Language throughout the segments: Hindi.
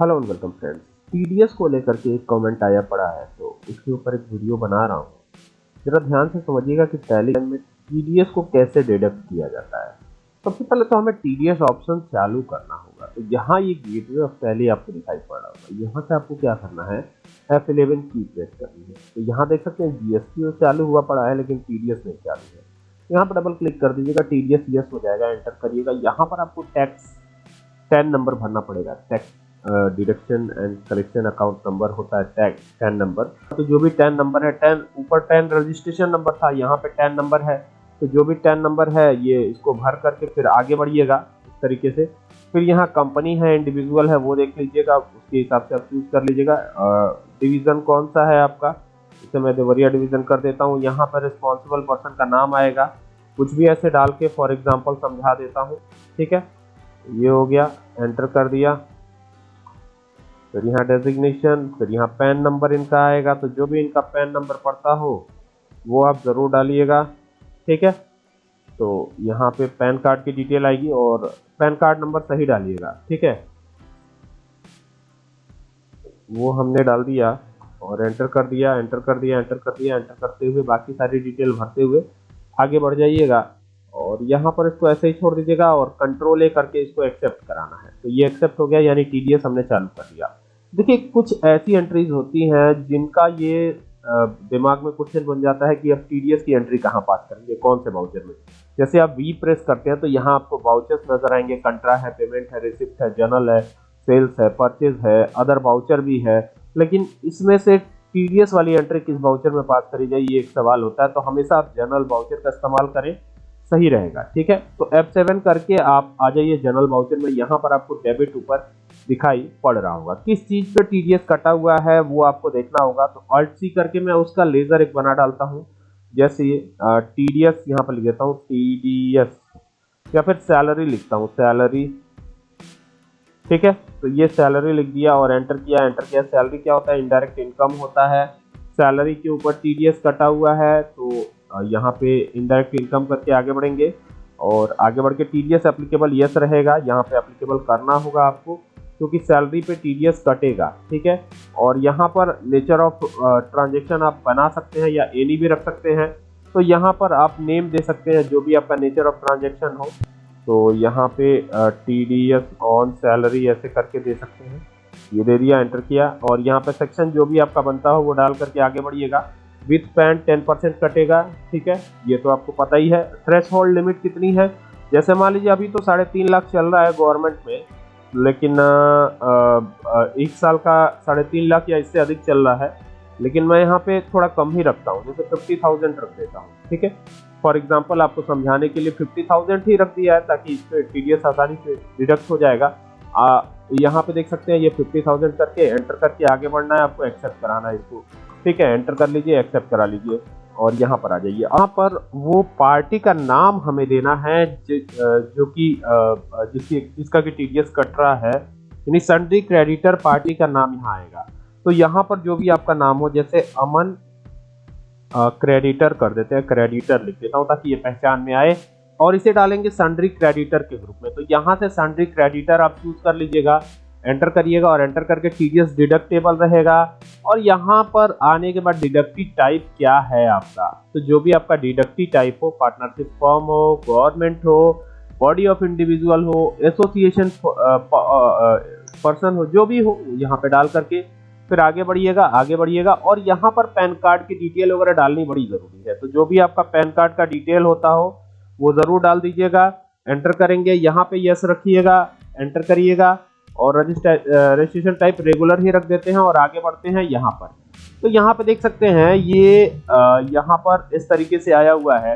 Hello and welcome friends TDS को लेकर के एक कमेंट आया पड़ा है तो इसके ऊपर एक वीडियो बना रहा हूँ। जरा ध्यान से समझिएगा कि टेलीग्राम में टीडीएस को कैसे डिडक्ट किया जाता है। सबसे पहले तो हमें टीडीएस ऑप्शन चालू करना होगा। तो यहाँ ये गेटवे ऑफ़ टैली आपको दिखाई पड़ रहा होगा। यहाँ से आपको क्या करना है? एफ़ इलेवन की प्रेस करनी है। तो यहाँ देख सकते हैं जीएसटी चालू हुआ पड़ा है, लेकिन टीडीएस नहीं चालू है। यहाँ पर डबल क्लिक कर दीजिएगा टीडीएस यस हो जाएगा एंटर करिएगा। यहाँ पर आपको टैक्स टेन नंबर भरना पड़ेगा tax deduction and collection account number होता है टैग टेन नंबर तो जो भी टेन नंबर है टेन ऊपर टेन रजिस्ट्रेशन नंबर था, यहाँ पे टेन नंबर है। तो जो भी टेन नंबर है, ये इसको भर करके फिर आगे बढ़िएगा इस तरीके से। फिर यहाँ कंपनी है इंडिविजुअल है, वो देख लीजिएगा, उसके हिसाब से आप चूज़ कर लीजिएगा। डिवीज़न कौन सा है आपका? इसे मैं देवरिया डिवीज़न कर देता हूँ। यहाँ पर रिस्पॉन्सिबल पर्सन का नाम आएगा। कुछ भी ऐसे डाल के फॉर एग्ज़ाम्पल समझा देता हूँ। ठीक है? ये हो गया एंटर कर दिया। फिर यहाँ डेजिग्नेशन फिर यहाँ पैन नंबर इनका आएगा तो जो भी इनका पैन नंबर पड़ता हो, वो आप ज़रूर डालिएगा, ठीक है? तो यहाँ पे पैन कार्ड की डिटेल आएगी और पैन कार्ड नंबर सही डालिएगा, ठीक है? वो हमने डाल दिया और एंटर कर दिया एंटर कर दिया एंटर कर दिया एंटर करते हुए बाकी सारी डिटेल भरते हुए आगे बढ़ जाइएगा। और यहाँ पर इसको ऐसे ही छोड़ दीजिएगा और कंट्रोल ए करके इसको एक्सेप्ट कराना है। तो ये एक्सेप्ट हो गया, यानी टीडीएस हमने चालू कर दिया। देखिए, कुछ ऐसी एंट्रीज होती हैं जिनका ये दिमाग में क्वेश्चन बन जाता है कि अब टीडीएस की एंट्री कहाँ पास करेंगे, कौन से वाउचर में? जैसे आप वी प्रेस करते हैं तो यहाँ आपको वाउचर्स नज़र आएँगे। कंट्रा है पेमेंट है रिसिप्ट है जर्नल है सेल्स है परचेज है अदर वाउचर भी है। लेकिन इसमें से टीडीएस वाली एंट्री किस वाउचर में पास करी जाए, ये एक सवाल होता है। तो हमेशा आप जर्नल वाउचर का इस्तेमाल करें। सही रहेगा, ठीक है? तो F7 करके आप आ जाइए जनरल वाउचर में, यहाँ पर आपको डेबिट ऊपर दिखाई पड़ रहा होगा। किस चीज़ पे टीडीएस कटा हुआ है वो आपको देखना होगा। तो अल्ट सी करके मैं उसका लेजर एक बना डालता हूँ। जैसे टीडीएस यहाँ पर लिख देता हूँ टीडीएस या फिर सैलरी लिखता हूँ सैलरी ठीक है? तो ये सैलरी लिख दिया और एंटर किया एंटर किया। सैलरी क्या होता है? इनडायरेक्ट इनकम होता है। सैलरी के ऊपर टीडीएस कटा हुआ है तो यहाँ पे इनडायरेक्ट इनकम करके आगे बढ़ेंगे और आगे बढ़ के T D S applicable yes रहेगा। यहाँ पे एप्लीकेबल करना होगा आपको, क्योंकि सैलरी पे टीडीएस कटेगा, ठीक है? और यहाँ पर नेचर ऑफ़ ट्रांजेक्शन आप बना सकते हैं या एनी भी रख सकते हैं। तो यहाँ पर आप नेम दे सकते हैं, जो भी आपका नेचर ऑफ़ ट्रांजेक्शन हो। तो यहाँ पे T D S on salary ऐसे करके दे सकते हैं। ये दे दिया एंटर किया। और यहाँ पे सेक्शन जो भी आपका बनता हो, वो डाल करके आगे बढ़िएगा। विथ पैंट टेन परसेंट कटेगा ठीक है? ये तो आपको पता ही है। थ्रेश होल्ड लिमिट कितनी है? जैसे मान लीजिए अभी तो साढ़े तीन लाख चल रहा है गवर्नमेंट में लेकिन आ, आ, एक साल का साढ़े तीन लाख या इससे अधिक चल रहा है लेकिन मैं यहाँ पे थोड़ा कम ही रखता हूँ जैसे फिफ्टी थाउज़ेंड रख देता हूँ ठीक है? फॉर एग्ज़ाम्पल आपको समझाने के लिए फिफ्टी थाउज़ेंड ही रख दिया है ताकि इस पर टी आसानी से डिडक्ट हो जाएगा। यहाँ पे देख सकते हैं ये फिफ्टी थाउज़ेंड करके एंटर करके आगे बढ़ना है आपको एक्सेप्ट कराना है इसको। ठीक है एंटर कर लीजिए एक्सेप्ट करा लीजिए और यहाँ पर आ जाइए। यहाँ पर वो पार्टी का नाम हमें देना है, जो कि जिसकी, जिसका कि टीडीएस कट रहा है, यानी सन्ड्री क्रेडिटर पार्टी का नाम यहाँ आएगा। तो यहाँ पर जो भी आपका नाम हो, जैसे अमन क्रेडिटर कर देते हैं क्रेडिटर लिख देता हूँ ताकि ये पहचान में आए। और इसे डालेंगे सन्ड्री क्रेडिटर के ग्रुप में। तो यहाँ से सन्ड्री क्रेडिटर आप चूज़ कर लीजिएगा। एंटर करिएगा और एंटर करके टीडीएस डिडक्टेबल रहेगा। और यहाँ पर आने के बाद डिडक्टिव टाइप क्या है आपका? तो जो भी आपका डिडक्टिव टाइप हो पार्टनरशिप फॉर्म हो गवर्नमेंट हो बॉडी ऑफ़ इंडिविजुअल हो एसोसिएशन पर्सन हो, जो भी हो, यहाँ पे डाल करके फिर आगे बढ़िएगा आगे बढ़िएगा। और यहाँ पर पैन कार्ड की डिटेल वगैरह डालनी बड़ी ज़रूरी है। तो जो भी आपका पैन कार्ड का डिटेल होता हो, वो ज़रूर डाल दीजिएगा। एंटर करेंगे, यहाँ पे यस रखिएगा एंटर करिएगा। और रजिस्ट्रेशन टाइप रेगुलर ही रख देते हैं और आगे बढ़ते हैं यहाँ पर। तो यहाँ पर देख सकते हैं, ये यहाँ पर इस तरीके से आया हुआ है।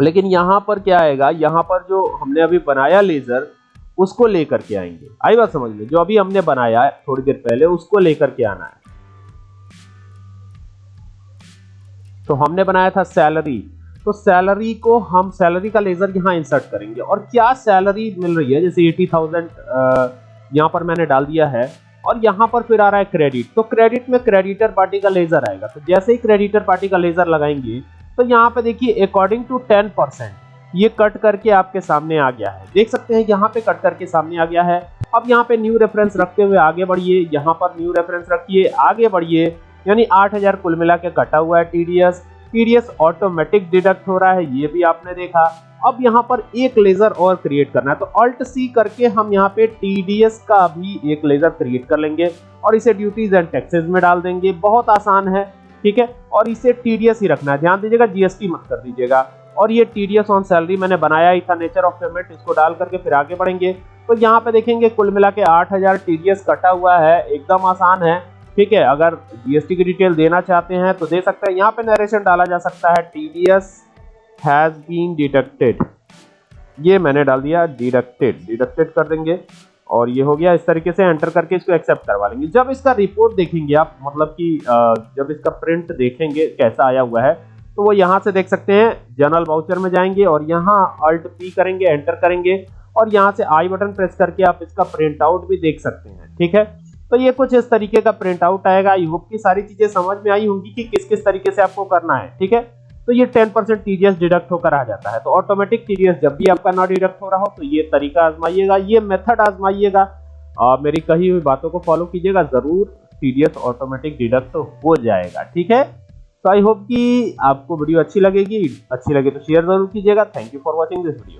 लेकिन यहाँ पर क्या आएगा, यहाँ पर जो हमने अभी बनाया लेजर उसको लेकर के आएँगे। आई बात समझ में? जो अभी हमने बनाया है, थोड़ी देर पहले, उसको लेकर के आना है। तो हमने बनाया था सैलरी तो सैलरी को हम सैलरी का लेजर यहाँ इंसर्ट करेंगे। और क्या सैलरी मिल रही है? जैसे एटी थाउज़ेंड यहाँ पर मैंने डाल दिया है। और यहाँ पर फिर आ रहा है क्रेडिट तो क्रेडिट में क्रेडिटर पार्टी का लेजर आएगा। तो जैसे ही क्रेडिटर पार्टी का लेजर लगाएँगे तो यहाँ पे देखिए अकॉर्डिंग टू टेन परसेंट ये कट करके आपके सामने आ गया है। देख सकते हैं, यहाँ पे कट करके सामने आ गया है। अब यहाँ पे न्यू रेफरेंस रखते हुए आगे बढ़िए। यहाँ पर न्यू रेफरेंस रखिए, आगे बढ़िए। यानी 8000 कुल मिला के कटा हुआ है टीडीएस टीडीएस ऑटोमेटिक डिडक्ट हो रहा है, ये भी आपने देखा। अब यहाँ पर एक लेजर और क्रिएट करना है तो अल्ट सी करके हम यहाँ पे टीडीएस का भी एक लेजर क्रिएट कर लेंगे और इसे ड्यूटीज़ एंड टैक्सेस में डाल देंगे। बहुत आसान है, ठीक है? और इसे टीडीएस ही रखना है। ध्यान दीजिएगा जीएसटी मत कर दीजिएगा। और ये टीडीएस ऑन सैलरी मैंने बनाया ही था नेचर ऑफ़ पेमेंट इसको डाल करके फिर आगे बढ़ेंगे। तो यहाँ पे देखेंगे, कुल मिला के आठ हज़ार टीडीएस कटा हुआ है, एकदम आसान है। ठीक है, अगर जीएसटी की डिटेल देना चाहते हैं तो दे सकते हैं। यहाँ पे नरेशन डाला जा सकता है टीडीएस हैज़ बीन डिडक्टेड ये मैंने डाल दिया डिडक्टेड डिडक्टेड कर देंगे और ये हो गया, इस तरीके से एंटर करके इसको एक्सेप्ट करवा लेंगे। जब इसका रिपोर्ट देखेंगे आप मतलब कि जब इसका प्रिंट देखेंगे कैसा आया हुआ है तो वो यहाँ से देख सकते हैं जनरल वाउचर में जाएँगे और यहाँ अल्ट पी करेंगे एंटर करेंगे और यहाँ से आई बटन प्रेस करके आप इसका प्रिंट आउट भी देख सकते हैं। ठीक है? तो ये कुछ इस तरीके का प्रिंट आउट आएगा। आई होप की सारी चीज़ें समझ में आई होंगी कि किस किस तरीके से आपको करना है, ठीक है? तो ये 10% परसेंट टीडीएस डिडक्ट होकर आ जाता है। तो ऑटोमेटिक टीडीएस जब भी आपका ना डिडक्ट हो रहा हो तो ये तरीका आजमाइएगा, ये मेथड आजमाइएगा। और मेरी कही हुई बातों को फॉलो कीजिएगा, ज़रूर टीडीएस ऑटोमेटिक डिडक्ट हो जाएगा, ठीक है? तो आई होप कि आपको वीडियो अच्छी लगेगी। अच्छी लगे तो शेयर ज़रूर कीजिएगा। Thank you for watching this video